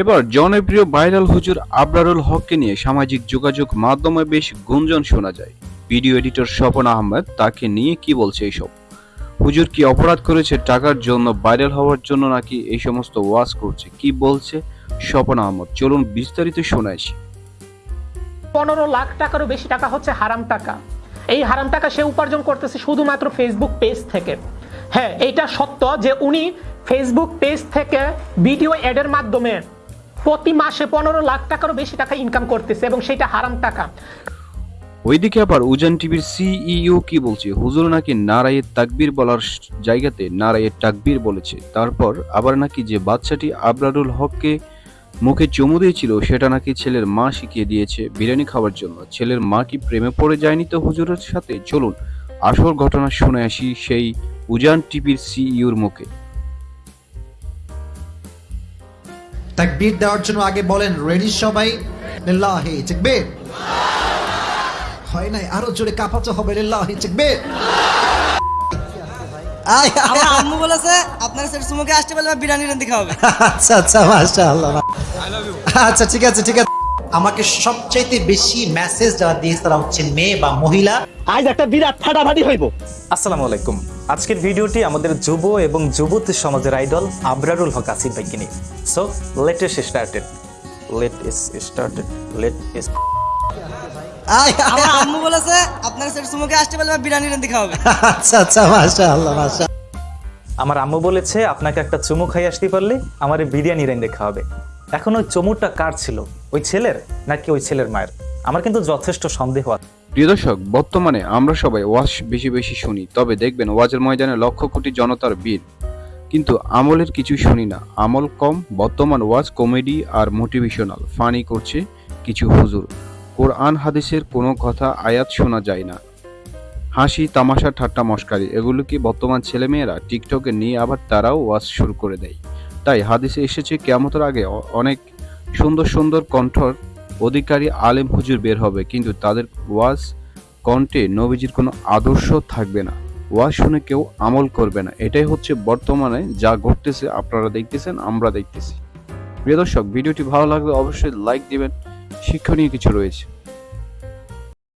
এবার জনপ্রিয় ভাইরাল হুজুর আবরারুল হককে নিয়ে সামাজিক যোগাযোগ মাধ্যমে বেশ গুঞ্জন শোনা যায়। ভিডিও এডিটর স্বপন আহমেদ তাকে নিয়ে কি বলছে এইসব? হুজুর কি অপরাধ করেছে টাকার জন্য ভাইরাল হওয়ার জন্য নাকি এই সমস্ত ওয়াজ করছে? কি বলছে স্বপন আহমদ? চলুন বিস্তারিত শোনাইছি পনেরো লাখ টাকারও বেশি টাকা হচ্ছে হারাম টাকা। এই হারাম টাকা সে উপার্জন করতেছে শুধুমাত্র ফেসবুক পেজ থেকে। হ্যাঁ এইটা সত্য যে উনি ফেসবুক পেজ থেকে ভিডিও অ্যাডের মাধ্যমে প্রতি মাসে পনেরো লাখ টাকারও বেশি টাকা ইনকাম করতেছে এবং সেটা হারাম টাকা। ওইদিকে আবার উজান টিভির সিইও কি বলছে? হুজুর নাকি নারায়ে তাকবীর বলার জায়গাতে নারায়ে তাকবীর বলেছে। তারপর আবার নাকি যে বাচ্চাটি আবরারুল হককে মুখে চুমু দিয়েছিল, সেটা নাকি ছেলের মা শিখিয়ে দিয়েছে বিরিয়ানি খাওয়ার জন্য। ছেলের মা কি প্রেমে পড়ে যায়নি তো হুজুরের সাথে? চলুন আসল ঘটনা শুনে আসি সেই উজান টিভির সিইওর মুখে। তাকবীর দেওয়ার জন্য আগে বলেন রেডি সবাই? লিল্লাহি তাকবীর হয় নাই আরও জোরে কাঁপাতে হবে লিল্লাহি তাকবীর আমার আম্মু বলেছে আপনার সেট সুমুকে আসতে পারলে বিরিয়ানি রান্দি খাওয়াবে আচ্ছা আচ্ছা মাশাআল্লাহ আচ্ছা ঠিক আছে ঠিক আছে। আমাকে সবচাইতে বেশি মেসেজ যারা দিয়েছে তারা হচ্ছেন মেয়ে বা মহিলা। আজ একটা বিরাট ফাটাফাটি হইব। আসসালামু আলাইকুম। আজকের ভিডিওটি আমাদের যুব এবং যুবতী সমাজের আইডল আবরারুল হক আসিফ ভাইকে নিয়ে। So let us started let us started let us আমার আম্মু বলেছে আপনার সেটা সুমুকে আসতে পারলে বিরিয়ানি রান্দি খাওয়াবে আচ্ছা আচ্ছা মাশাআল্লাহ মাশা আমার আম্মু বলেছে আপনাকে একটা চুমু খাই আসতে পারলে আমার বিরিয়ানি রেন্দে খাওয়াবে। এখন ওই চুমুটা কার ছিল? ওই ছেলের নাকি ওই ছেলের মায়ের? আমার কিন্তু যথেষ্ট সন্দেহ আছে। প্রিয় দর্শক, বর্তমানে আমরা সবাই ওয়াজ বেশি বেশি শুনি, তবে দেখবেন ওয়াজের ময়দানে লক্ষ কোটি জনতার ভিড়। কিন্তু আমলের কিছু শুনি না। আমল কম, বর্তমান ওয়াজ কমেডি আর মোটিভেশনাল। ফানি করছে কিছু হুজুর। কোরআন হাদিসের কোনো কথা, আয়াত শোনা যায় না। হাসি, তামাশা, ঠাট্টা, মস্কারি, এগুলো কি বর্তমান ছেলেমেয়েরা টিকটকে নিয়ে আবার তারাও ওয়াজ শুরু করে দেয়? তাই হাদিসে এসেছে কেমতের আগে অনেক সুন্দর সুন্দর কণ্ঠর অধিকারী আলেম হুজুর বের হবে, কিন্তু তাদের ওয়াজ, কণ্ঠে নবীজির কোনো আদর্শ থাকবে না। ওয়াজ শুনে কেউ আমল করবে না। এটাই হচ্ছে বর্তমানে যা ঘটতেছে, আপনারা দেখতেছেন, আমরা দেখতেছি। প্রিয় দর্শক, ভিডিওটি ভালো লাগলে অবশ্যই লাইক দিবেন। শিক্ষণীয় কিছু রয়েছে।